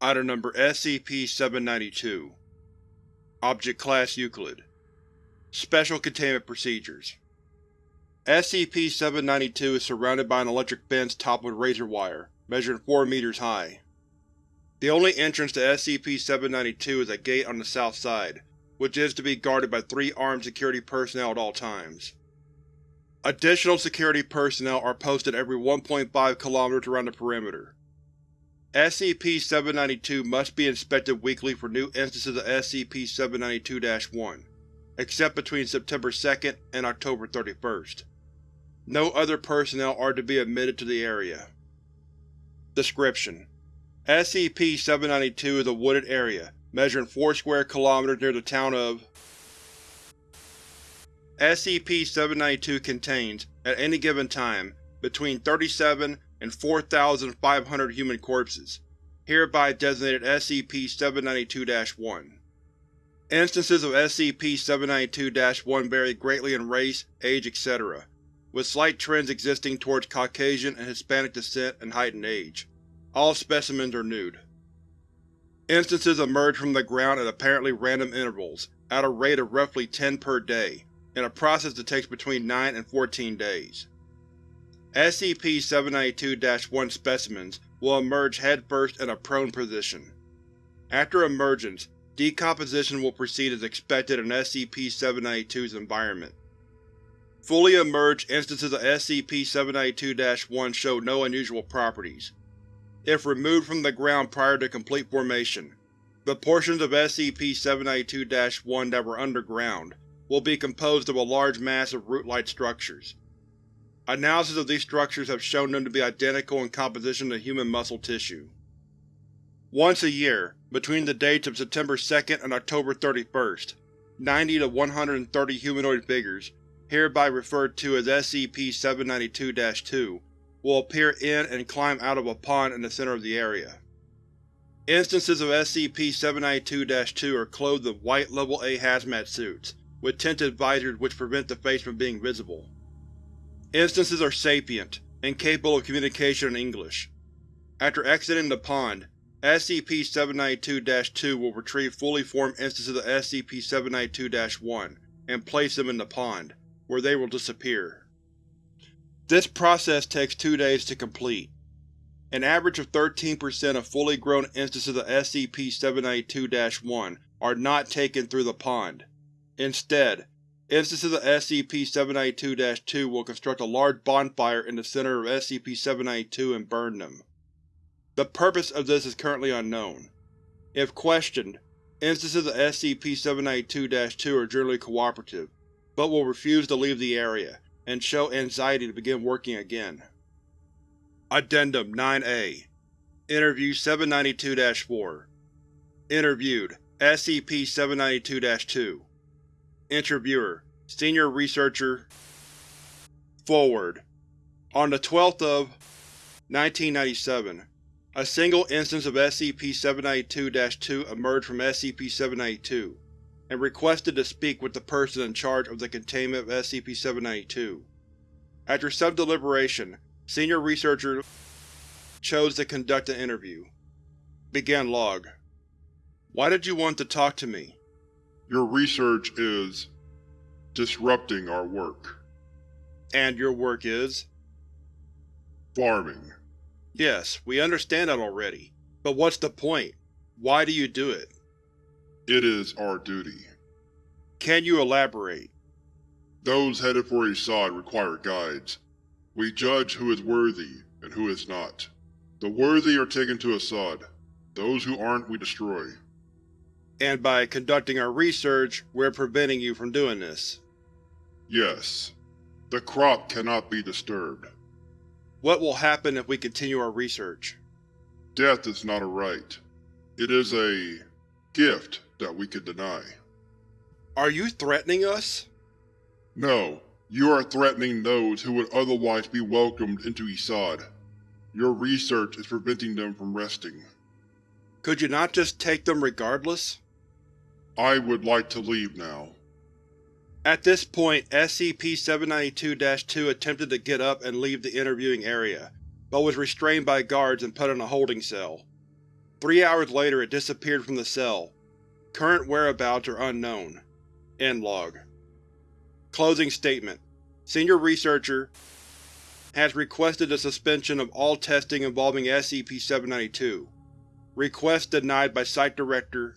Item Number SCP-792 Object Class Euclid Special Containment Procedures SCP-792 is surrounded by an electric fence topped with razor wire, measuring 4 meters high. The only entrance to SCP-792 is a gate on the south side, which is to be guarded by three armed security personnel at all times. Additional security personnel are posted every 1.5 km around the perimeter. SCP-792 must be inspected weekly for new instances of SCP-792-1, except between September 2nd and October 31st. No other personnel are to be admitted to the area. Description: SCP-792 is a wooded area, measuring 4 square kilometers near the town of SCP-792 contains, at any given time, between 37 and 4,500 human corpses, hereby designated SCP-792-1. Instances of SCP-792-1 vary greatly in race, age, etc., with slight trends existing towards Caucasian and Hispanic descent and height and age. All specimens are nude. Instances emerge from the ground at apparently random intervals, at a rate of roughly 10 per day, in a process that takes between 9 and 14 days. SCP-792-1 specimens will emerge headfirst in a prone position. After emergence, decomposition will proceed as expected in SCP-792's environment. Fully emerged instances of SCP-792-1 show no unusual properties. If removed from the ground prior to complete formation, the portions of SCP-792-1 that were underground will be composed of a large mass of root-like structures. Analysis of these structures have shown them to be identical in composition to human muscle tissue. Once a year, between the dates of September 2nd and October 31st, 90 to 130 humanoid figures, hereby referred to as SCP-792-2, will appear in and climb out of a pond in the center of the area. Instances of SCP-792-2 are clothed in white Level A hazmat suits, with tinted visors which prevent the face from being visible. Instances are sapient, and capable of communication in English. After exiting the pond, SCP-792-2 will retrieve fully formed instances of SCP-792-1 and place them in the pond, where they will disappear. This process takes two days to complete. An average of 13% of fully grown instances of SCP-792-1 are not taken through the pond. Instead, instances of SCP-792-2 will construct a large bonfire in the center of SCP-792 and burn them. The purpose of this is currently unknown. If questioned, instances of SCP-792-2 are generally cooperative, but will refuse to leave the area, and show anxiety to begin working again. Addendum 9-A Interview 792-4 Interviewed SCP-792-2 Interviewer Senior Researcher Forward On the 12th of 1997, a single instance of SCP-792-2 emerged from SCP-792, and requested to speak with the person in charge of the containment of SCP-792. After some deliberation, Senior Researcher chose to conduct an interview. Begin log. Why did you want to talk to me? Your research is disrupting our work. And your work is? Farming. Yes, we understand that already. But what's the point? Why do you do it? It is our duty. Can you elaborate? Those headed for Isad require guides. We judge who is worthy and who is not. The worthy are taken to Assad. Those who aren't we destroy and by conducting our research, we're preventing you from doing this. Yes. The crop cannot be disturbed. What will happen if we continue our research? Death is not a right. It is a gift that we can deny. Are you threatening us? No, you are threatening those who would otherwise be welcomed into Isad. Your research is preventing them from resting. Could you not just take them regardless? I would like to leave now. At this point, SCP-792-2 attempted to get up and leave the interviewing area, but was restrained by guards and put in a holding cell. Three hours later it disappeared from the cell. Current whereabouts are unknown. End log. Closing statement. Senior Researcher has requested the suspension of all testing involving SCP-792. Request denied by Site Director